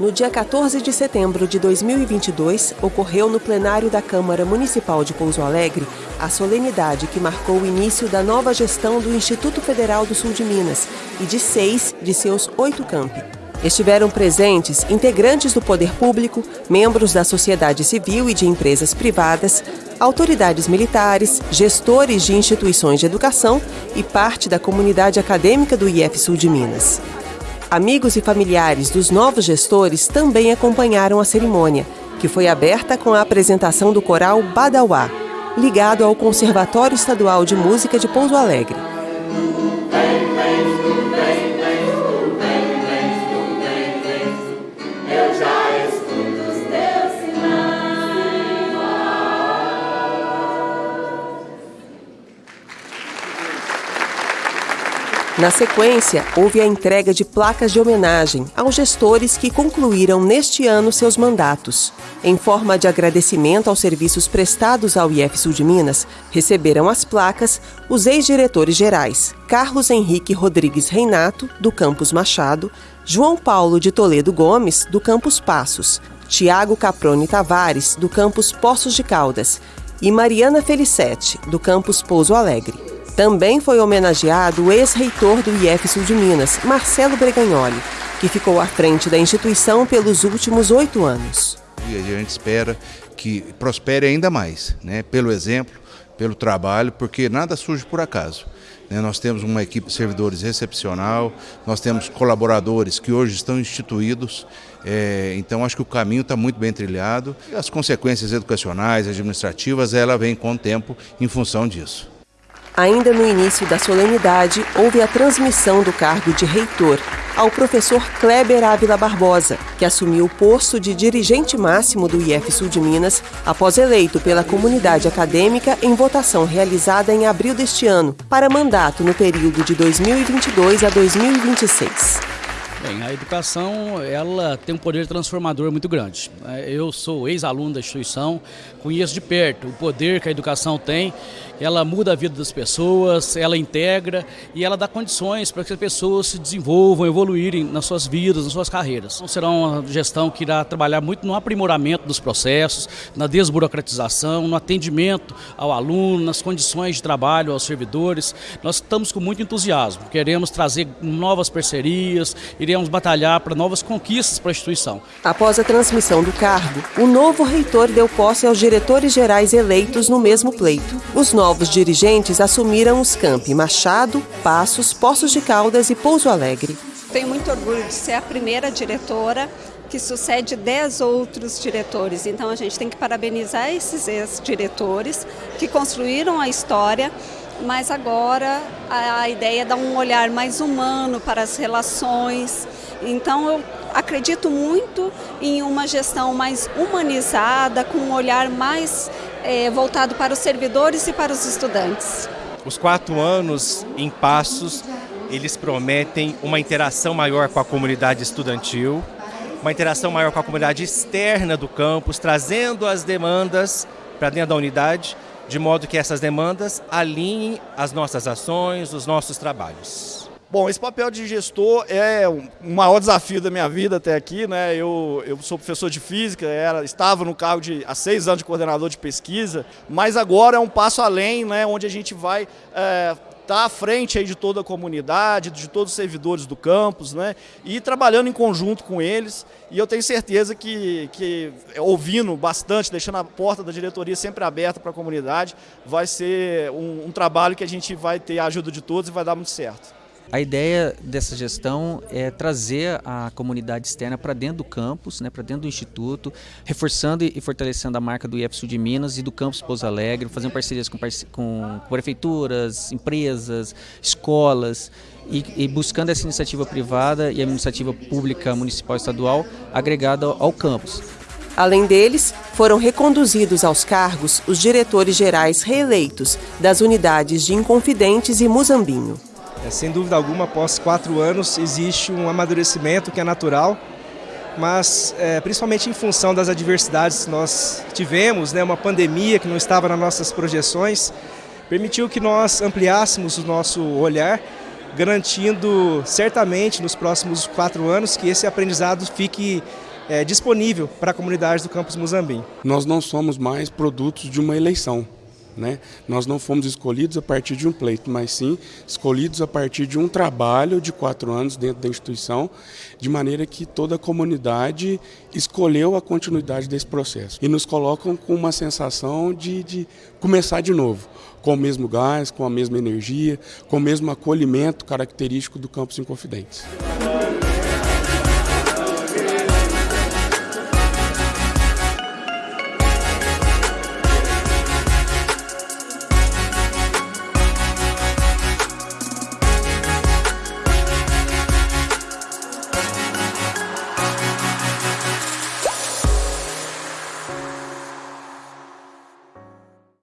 No dia 14 de setembro de 2022, ocorreu no plenário da Câmara Municipal de Pouso Alegre a solenidade que marcou o início da nova gestão do Instituto Federal do Sul de Minas e de seis de seus oito campi. Estiveram presentes integrantes do poder público, membros da sociedade civil e de empresas privadas, autoridades militares, gestores de instituições de educação e parte da comunidade acadêmica do IF Sul de Minas. Amigos e familiares dos novos gestores também acompanharam a cerimônia, que foi aberta com a apresentação do coral Badauá, ligado ao Conservatório Estadual de Música de Pouso Alegre. Na sequência, houve a entrega de placas de homenagem aos gestores que concluíram neste ano seus mandatos. Em forma de agradecimento aos serviços prestados ao IF Sul de Minas, receberam as placas os ex-diretores gerais Carlos Henrique Rodrigues Reinato, do Campus Machado, João Paulo de Toledo Gomes, do Campus Passos, Tiago Caprone Tavares, do Campus Poços de Caldas, e Mariana Felicete, do Campus Pouso Alegre. Também foi homenageado o ex-reitor do IF Sul de Minas, Marcelo Bregagnoli, que ficou à frente da instituição pelos últimos oito anos. E a gente espera que prospere ainda mais, né? pelo exemplo, pelo trabalho, porque nada surge por acaso. Né? Nós temos uma equipe de servidores excepcional, nós temos colaboradores que hoje estão instituídos, é, então acho que o caminho está muito bem trilhado. E as consequências educacionais, administrativas, ela vem com o tempo em função disso. Ainda no início da solenidade, houve a transmissão do cargo de reitor ao professor Kleber Ávila Barbosa, que assumiu o posto de dirigente máximo do IF Sul de Minas após eleito pela comunidade acadêmica em votação realizada em abril deste ano, para mandato no período de 2022 a 2026. Bem, a educação ela tem um poder transformador muito grande. Eu sou ex-aluno da instituição, conheço de perto o poder que a educação tem. Ela muda a vida das pessoas, ela integra e ela dá condições para que as pessoas se desenvolvam, evoluírem nas suas vidas, nas suas carreiras. Então, será uma gestão que irá trabalhar muito no aprimoramento dos processos, na desburocratização, no atendimento ao aluno, nas condições de trabalho aos servidores. Nós estamos com muito entusiasmo, queremos trazer novas parcerias, iremos batalhar para novas conquistas para a instituição. Após a transmissão do cargo, o novo reitor deu posse aos diretores gerais eleitos no mesmo pleito. Os novos dirigentes assumiram os campi Machado, Passos, Poços de Caldas e Pouso Alegre. Tenho muito orgulho de ser a primeira diretora que sucede dez outros diretores. Então a gente tem que parabenizar esses ex-diretores que construíram a história mas agora a, ideia é dar um olhar mais humano para as relações. Então eu acredito muito em uma gestão mais humanizada, com um olhar mais é, voltado para os servidores e para os estudantes. Os quatro anos em Passos, eles prometem uma interação maior com a comunidade estudantil, uma interação maior com a comunidade externa do campus, trazendo as demandas para dentro da unidade de modo que essas demandas alinhem as nossas ações, os nossos trabalhos. Bom, esse papel de gestor é o maior desafio da minha vida até aqui. Né? Eu, eu sou professor de física, era, estava no cargo de há seis anos de coordenador de pesquisa, mas agora é um passo além, né? onde a gente vai é, está à frente aí de toda a comunidade, de todos os servidores do campus, né? E trabalhando em conjunto com eles. E eu tenho certeza que, que ouvindo bastante, deixando a porta da diretoria sempre aberta para a comunidade, vai ser um, um trabalho que a gente vai ter a ajuda de todos e vai dar muito certo. A ideia dessa gestão é trazer a comunidade externa para dentro do campus, né, para dentro do instituto, reforçando e fortalecendo a marca do IEF de Minas e do campus Pouso Alegre, fazendo parcerias com, com prefeituras, empresas, escolas e, e, buscando essa iniciativa privada e a iniciativa pública municipal e estadual agregada ao campus. Além deles, foram reconduzidos aos cargos os diretores gerais reeleitos das unidades de Inconfidentes e Muzambinho. É, sem dúvida alguma, após quatro anos, existe um amadurecimento que é natural, mas é, principalmente em função das adversidades que nós tivemos, né, uma pandemia que não estava nas nossas projeções, permitiu que nós ampliássemos o nosso olhar, garantindo certamente nos próximos quatro anos que esse aprendizado fique é, disponível para a comunidade do campus Muzambim. Nós não somos mais produtos de uma eleição. Né? Nós não fomos escolhidos a partir de um pleito, mas sim escolhidos a partir de um trabalho de quatro anos dentro da instituição, de maneira que toda a comunidade escolheu a continuidade desse processo. E nos colocam com uma sensação de, de começar de novo, com o mesmo gás, com a mesma energia, com o mesmo acolhimento característico do Campus Inconfidentes.